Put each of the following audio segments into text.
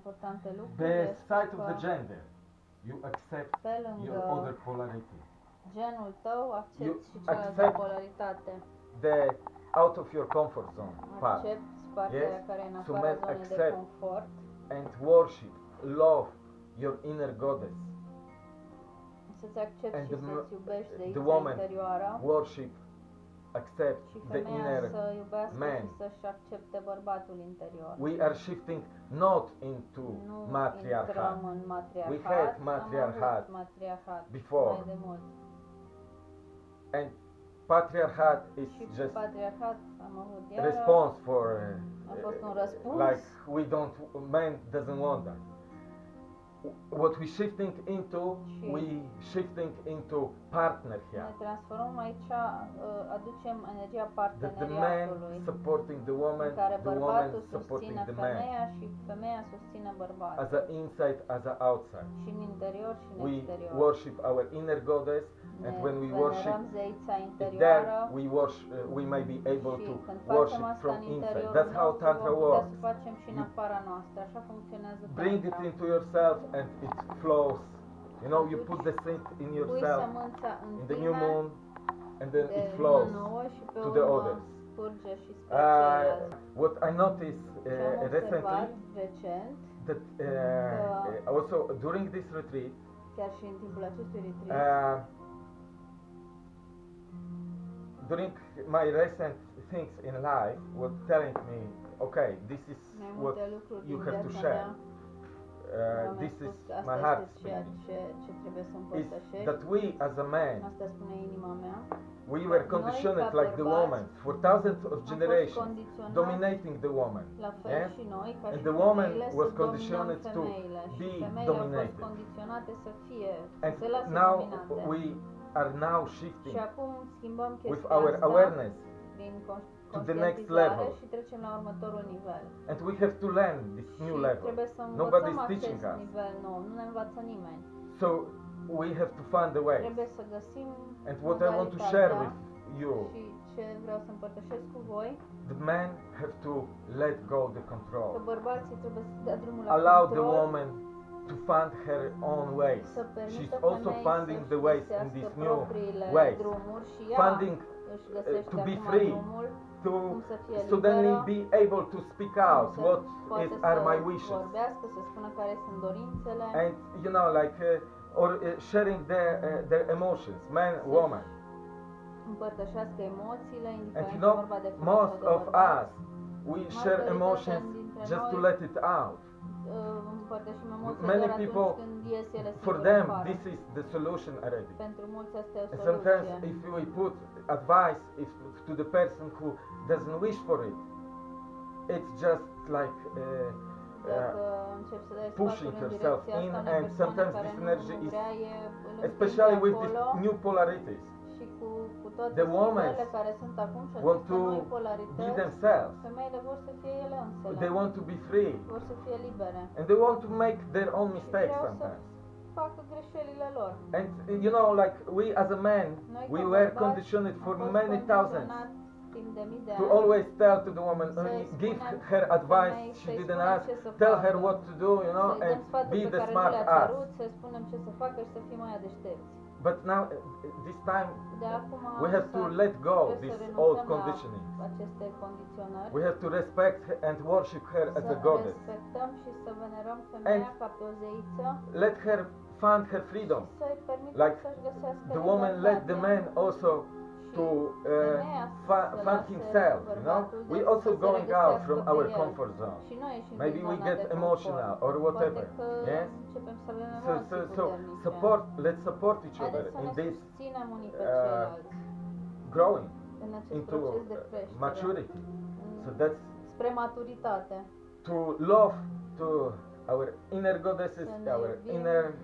importante este beside of că the gender, you accept pe your lângă other polarity. genul tău accepti You și cealaltă accept polaritate. The out of your comfort zone part Accepti partea Yes, care e în so afara men zonei de accept confort and worship, love your inner goddess. să-ți accepti And și the să-ți iubești the zeița woman interioară Worship, accept și the inner. să man. și să-și accepte bărbatul interior. We are shifting not into nu matriarchat. în matriarhat, We had matriarchat matriarhat before. mai de mult. And patriarchat is Și just patriarhat am avut iară, response for a fost un uh, răspuns. like we don't man doesn't want that what we shifting into we shifting into partner ne here transformăm aici, uh, aducem energia the, the man supporting the woman the woman supporting the man femeia și femeia susține bărbatul. as a inside as a outside Și în interior și în we exterior. worship our inner goddess and when we worship there we worship uh, we may be able to worship from inside. That's how tantra works. să facem și în You afara noastră. Așa funcționează bring it into yourself and it flows. You know you put the seed in yourself în the new moon and then it flows nouă și pe to the others. curge și spre uh, what I noticed uh, recently that uh, uh, also during this retreat chiar și în timpul acestui retreat, uh, during my recent things in life were telling me okay this is what you have to share uh, this is my heart este ce, ce is that we as a man Asta spune inima mea. we were conditioned like the woman for thousands of generations dominating the woman la fel yes? și noi, ca And the woman was conditioned to be femeile au fost dominated. and now we are now shifting acum schimbăm with our awareness to the next level. și trecem la următorul nivel. and we have to learn this new level Nobody's învățăm teaching us. nivel nou, nu ne învață nimeni. so we have to find a way Trebuie să găsim and what I want to share with you ce vreau să împărtășesc cu voi, the men have to let go the control bărbații trebuie să dea drumul la allow the woman to find her own ways. Permită she's also finding the ways in this new propriile ways. drumuri și ea finding găsește to be free. to cum să fie suddenly be able to speak out what is are my wishes. vorbească, să spună care sunt dorințele, and you know like uh, or uh, sharing their uh, their emotions man woman. and you know vorba de femei most of us we share emotions just to let it out. uh, Many people, atunci când ies ele for them this is the solution already. Pentru mulți asta o and sometimes if we put advice if to the person who doesn't wish for it it's just like uh, uh, începi să dai pushing sfaturi în yourself direcția in and sometimes this energy is vrea, îl împingi especially with these new polarities cu, cu toate The women care sunt acum și want to be themselves. femeile vor să fie ele însele, they want to be free. Vor să fie libere. And they want to make their own mistakes sometimes. facă greșelile lor. and you know like we as a man Noi we were conditioned for many thousands condiționați timp de mii de to always tell to the woman uh, give her advice. she didn't ask. tell her what to do you know and be the smart ass cerut, să spunem ce să facă și să fim mai deștepți. but now uh, this time De acum we have to let go this old conditioning. aceste condiționări, we have to respect and worship her as a goddess. respectăm și să venerăm femeia And- ca pe o zeiță. let her find her freedom. Și să-i permitem Like the woman let the man also to uh, femeia fi- să find himself you know? we also going out from our comfort zone. Și noi ieșim maybe we get emotional or whatever. yes începem să avem so so so support let's support each other in this uh, growing into proces de uh, creștere. maturity. so that's spre maturitate. to love to our inner goddesses our inner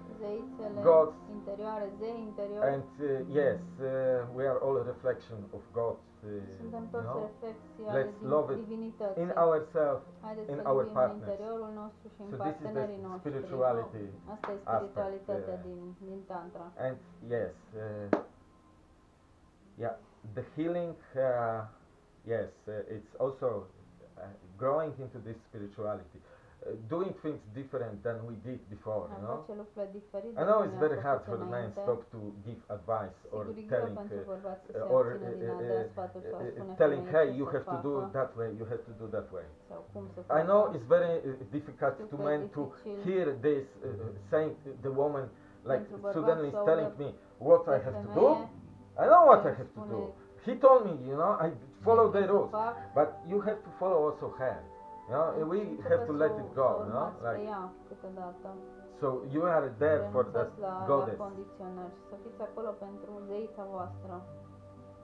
gods. interioare, zei interiori. and uh, yes uh, we are all a reflection of God uh, you know Let's love it in ourselves in our partners. și în So this is the spirituality Asta e aspect, uh, din, din Tantra. and yes uh, yeah the healing uh, yes uh, it's also uh, growing into this spirituality doing things different than we did before, you know. face lucrurile diferit. I know it's very hard for men înainte. stop to give advice or Sigur, greu telling pentru uh, bărbați să se uh, or abțină din a uh, uh, sfaturi sau a uh, telling femeii hey you have to do facă that way you have to do that way. Sau cum să i know it's very uh, difficult to men to hear this uh, saying the woman like suddenly is telling me what i have to do? Femeie i know what i have to do. he told me you know i follow the rules but you have to follow also her you know și we trebuie have to să let o- it să go o you know urmați pe like ea câteodată. so you are there for that Renunțați la, la goddess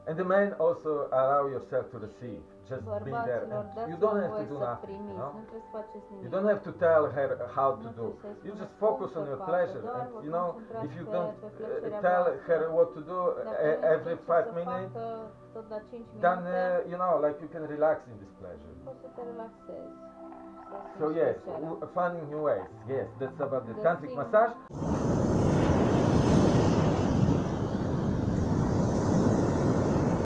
And the man also allow yourself to receive. Just be there. And you don't have to do nothing. primiți, No? nu trebuie să faceți nimic. You don't have to tell her how to do. You just focus on your pleasure. And you know, if you don't uh, tell her what to do uh, every five minutes, facă tot la 5 minute, then uh, you know, like you can relax in this pleasure. poți să te relaxezi. Să So yes, finding new ways. Yes, that's about the tantric massage.